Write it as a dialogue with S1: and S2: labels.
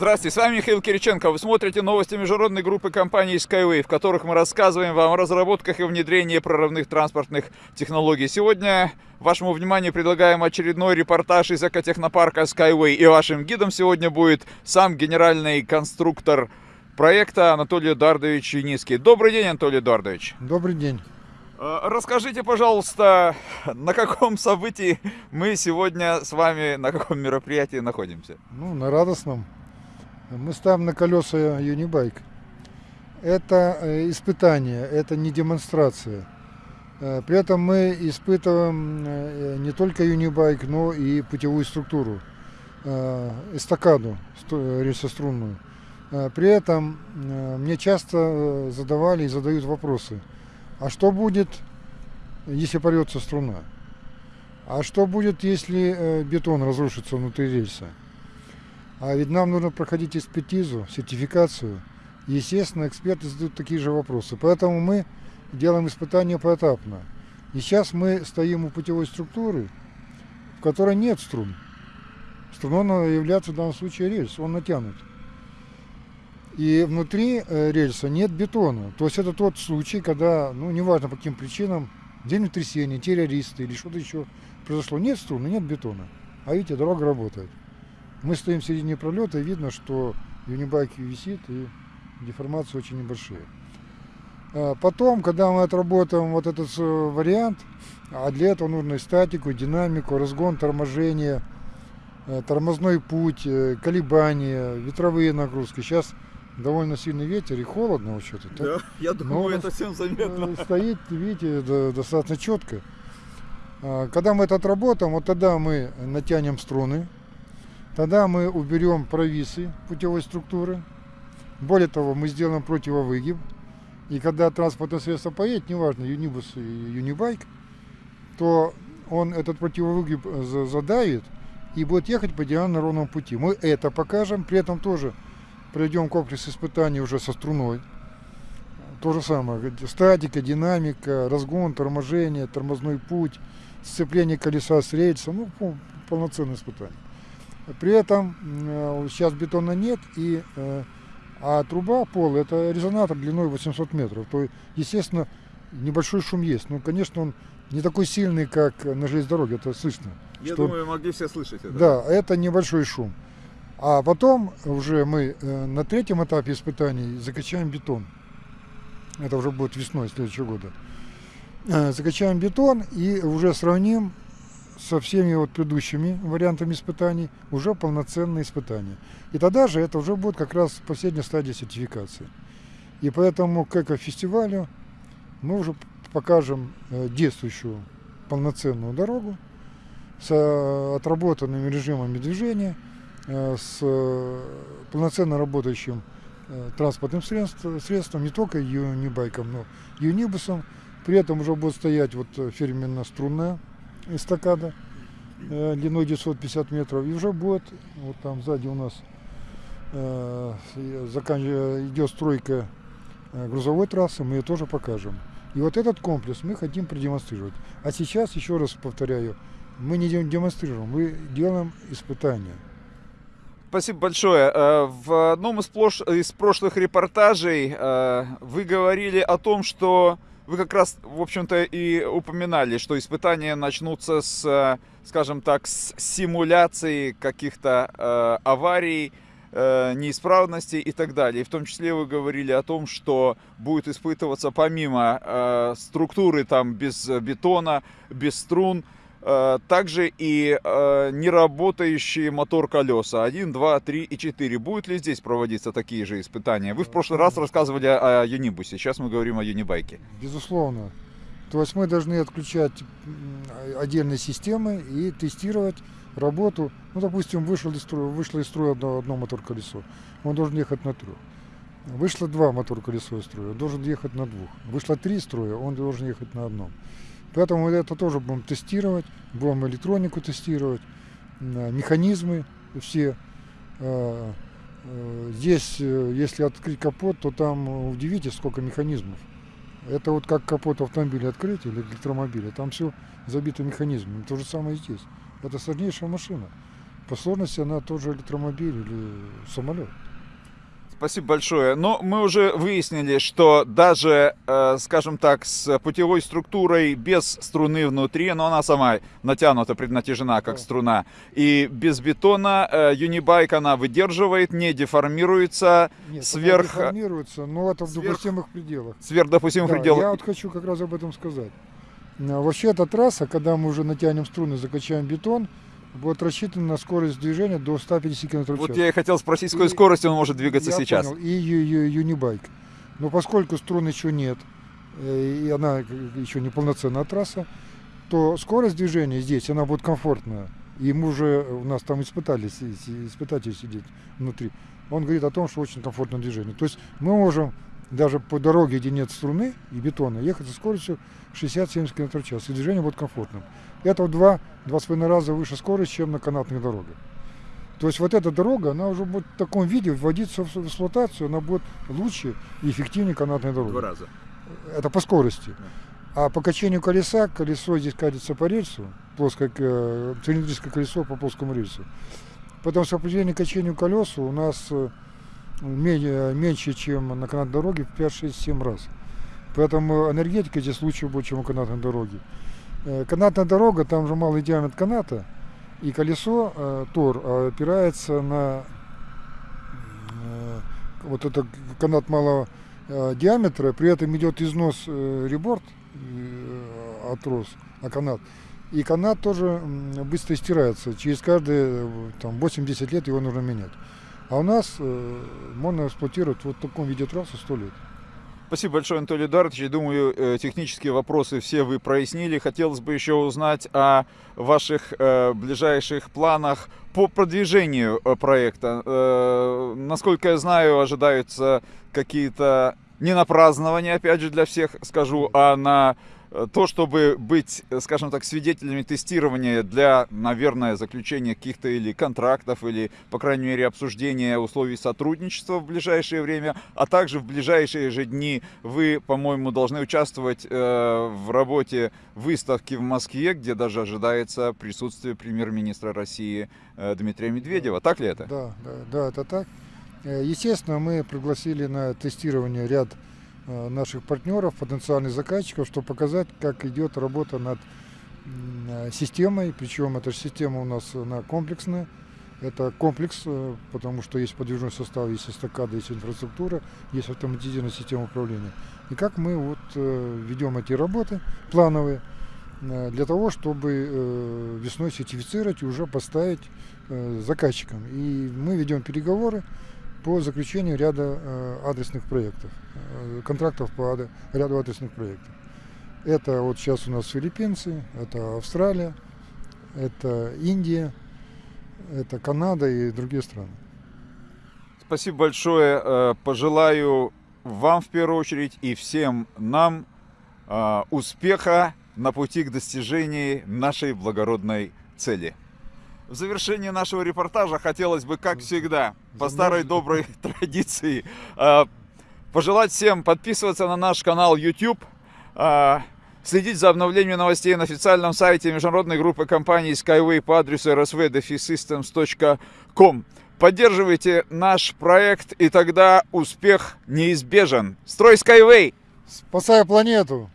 S1: Здравствуйте, с вами Михаил Кириченко. Вы смотрите новости международной группы компаний Skyway, в которых мы рассказываем вам о разработках и внедрении прорывных транспортных технологий. Сегодня вашему вниманию предлагаем очередной репортаж из экотехнопарка Skyway. И вашим гидом сегодня будет сам генеральный конструктор проекта Анатолий Эдуардович Юницкий. Добрый день, Анатолий Эдуардович.
S2: Добрый день.
S1: Э, расскажите, пожалуйста, на каком событии мы сегодня с вами, на каком мероприятии находимся?
S2: Ну, на радостном. Мы ставим на колеса юнибайк. Это э, испытание, это не демонстрация. Э, при этом мы испытываем э, не только юнибайк, но и путевую структуру, эстакаду рельсострунную. При этом мне часто задавали и задают вопросы. А что будет, если порвется струна? А что будет, если бетон разрушится внутри рельса? А ведь нам нужно проходить экспертизу, сертификацию. Естественно, эксперты задают такие же вопросы. Поэтому мы делаем испытания поэтапно. И сейчас мы стоим у путевой структуры, в которой нет струн. Струной является в данном случае рельс, он натянут. И внутри э, рельса нет бетона. То есть это тот случай, когда, ну, неважно по каким причинам, землетрясение, террористы или что-то еще произошло. Нет струны, нет бетона. А видите, дорога работает. Мы стоим в середине пролета, и видно, что юнибайк висит, и деформации очень небольшие. А потом, когда мы отработаем вот этот э, вариант, а для этого нужно и статику, и динамику, разгон, торможение, э, тормозной путь, э, колебания, ветровые нагрузки. Сейчас довольно сильный ветер и холодно вообще-то.
S1: Да, я думаю, это всем заметно.
S2: Стоит, видите, достаточно четко. А когда мы это отработаем, вот тогда мы натянем струны, Тогда мы уберем провисы путевой структуры. Более того, мы сделаем противовыгиб. И когда транспортное средство поедет, неважно, юнибус и юнибайк, то он этот противовыгиб задавит и будет ехать по диагонально ровному пути. Мы это покажем, при этом тоже проведем комплекс испытаний уже со струной. То же самое, статика, динамика, разгон, торможение, тормозной путь, сцепление колеса с рельсом, ну, полноценное испытание. При этом э, сейчас бетона нет, и, э, а труба, пол, это резонатор длиной 800 метров. То, естественно, небольшой шум есть. Но, конечно, он не такой сильный, как на железной дороге, это слышно.
S1: Я что, думаю, могли все слышать это.
S2: Да, это небольшой шум. А потом уже мы э, на третьем этапе испытаний закачаем бетон. Это уже будет весной следующего года. Закачаем бетон и уже сравним со всеми вот предыдущими вариантами испытаний уже полноценные испытания. И тогда же это уже будет как раз последняя стадия сертификации. И поэтому к эко-фестивалю мы уже покажем э, действующую полноценную дорогу с отработанными режимами движения, э, с полноценно работающим э, транспортным средством, средством не только юнибайком, но юнибусом. При этом уже будет стоять вот фирменно-струнная эстакада э, длиной 950 метров. И уже будет, вот там сзади у нас э, идет стройка э, грузовой трассы, мы ее тоже покажем. И вот этот комплекс мы хотим продемонстрировать. А сейчас, еще раз повторяю, мы не демонстрируем, мы делаем испытания.
S1: Спасибо большое. Э, в одном из, прошлых репортажей э, вы говорили о том, что вы как раз, в общем-то, и упоминали, что испытания начнутся с, э, скажем так, с симуляции каких-то э, аварий, э, неисправностей и так далее. И в том числе вы говорили о том, что будет испытываться помимо э, структуры там без бетона, без струн, Э, также и э, неработающие мотор колеса 1, 2, 3 и 4. Будут ли здесь проводиться такие же испытания? Вы в прошлый раз рассказывали о Юнибусе, сейчас мы говорим о Юнибайке.
S2: Безусловно. То есть мы должны отключать отдельные системы и тестировать работу. Ну, допустим, вышел из строя, вышло из строя одно, одно мотор-колесо, он должен ехать на трех. Вышло два мотор-колесо из строя, он должен ехать на двух. Вышло три строя, он должен ехать на одном. Поэтому это тоже будем тестировать, будем электронику тестировать, механизмы все. А, а, здесь, э, если открыть капот, то там удивитесь, сколько механизмов. Это вот как капот автомобиля открыть или электромобиля, там все забито механизмами. То же самое и здесь. Это сложнейшая машина. по сложности она тоже электромобиль или самолет.
S1: Спасибо большое. Но мы уже выяснили, что даже, э, скажем так, с путевой структурой без струны внутри, но она сама натянута, преднатяжена как струна, и без бетона э, Unibike она выдерживает, не деформируется
S2: Нет,
S1: Сверх-
S2: она деформируется, но это в
S1: сверх-
S2: допустимых пределах.
S1: сверх допустимых
S2: Да,
S1: пределов.
S2: Я вот хочу как раз об этом сказать. А, Вообще эта трасса, когда мы уже натянем струны, закачаем бетон, будет рассчитана на скорость движения до 150 км в час.
S1: Вот я и хотел спросить, с какой
S2: И-
S1: скоростью он может двигаться сейчас.
S2: понял. И юнибайк. Но поскольку струн еще нет, э, и она еще не полноценная трасса, то скорость движения здесь, она будет комфортная. И мы уже, у нас там испытали, си- си- испытатель сидит внутри. Он говорит о том, что очень комфортное движение. То есть мы можем даже по дороге, где нет струны и бетона, ехать со скоростью 60-70 км в час. И движение будет комфортным. Это в два, два с половиной раза выше скорость, чем на канатных дорогах. То есть вот эта дорога, она уже будет в таком виде вводиться в эксплуатацию, она будет лучше и эффективнее канатной дороги.
S1: раза.
S2: Это по скорости. А по качению колеса, колесо здесь катится по рельсу, плоское, э, цилиндрическое колесо по плоскому рельсу. Потому что определение качению колесу у нас э, меньше, чем на канатной дороге в 5, 6, 7 раз. Поэтому энергетика здесь лучше будет, чем у канатной дороги. Э, Канатная дорога, там же малый диаметр каната, и колесо, э, тор, э, опирается на э, вот этот канат малого э, диаметра, при этом идет износ э, реборд э, от трос, а канат. И канат тоже быстро стирается. Через каждые э, там, 8-10 лет его нужно менять. А у нас э, можно эксплуатировать вот в таком виде трассы 100 лет.
S1: Спасибо большое, Анатолий Эдуардович. Я думаю, э, технические вопросы все вы прояснили. Хотелось бы еще узнать о ваших э, ближайших планах по продвижению э, проекта. Насколько я знаю, ожидаются какие-то не на празднование, опять же, для всех скажу, а на то, чтобы быть, э, скажем так, свидетелями тестирования для, наверное, заключения каких-то или контрактов, или, по крайней мере, обсуждения условий сотрудничества в ближайшее время, а также в ближайшие же дни вы, по-моему, должны участвовать э, в работе выставки в Москве, где даже ожидается присутствие премьер-министра России э, Дмитрия Медведева. Так ли это?
S2: Да, да, да, это так. Э, Естественно, мы пригласили на тестирование ряд э, наших партнеров, потенциальных заказчиков, чтобы показать, как идет работа над э, системой. Причем эта система у нас она комплексная. Это комплекс, э, потому что есть подвижной состав, есть эстакада, есть инфраструктура, есть автоматизированная система управления. И как мы вот э, ведем эти работы плановые э, для того, чтобы э, весной сертифицировать и уже поставить э, заказчикам. И мы ведем переговоры по заключению ряда э, адресных проектов, э, контрактов по ряду адресных проектов. Это вот сейчас у нас филиппинцы, это Австралия, это Индия, это Канада и другие страны.
S1: Спасибо большое. Э, Пожелаю вам в первую очередь и всем нам успеха на пути к достижению нашей благородной цели. В завершении нашего репортажа хотелось бы, как всегда, по старой доброй традиции, э, пожелать всем подписываться на наш канал YouTube, э, следить за обновлением новостей на официальном сайте международной группы компаний Skyway по адресу rsv-systems.com. Поддерживайте наш проект, и тогда успех неизбежен. Строй Skyway!
S2: Спасая планету!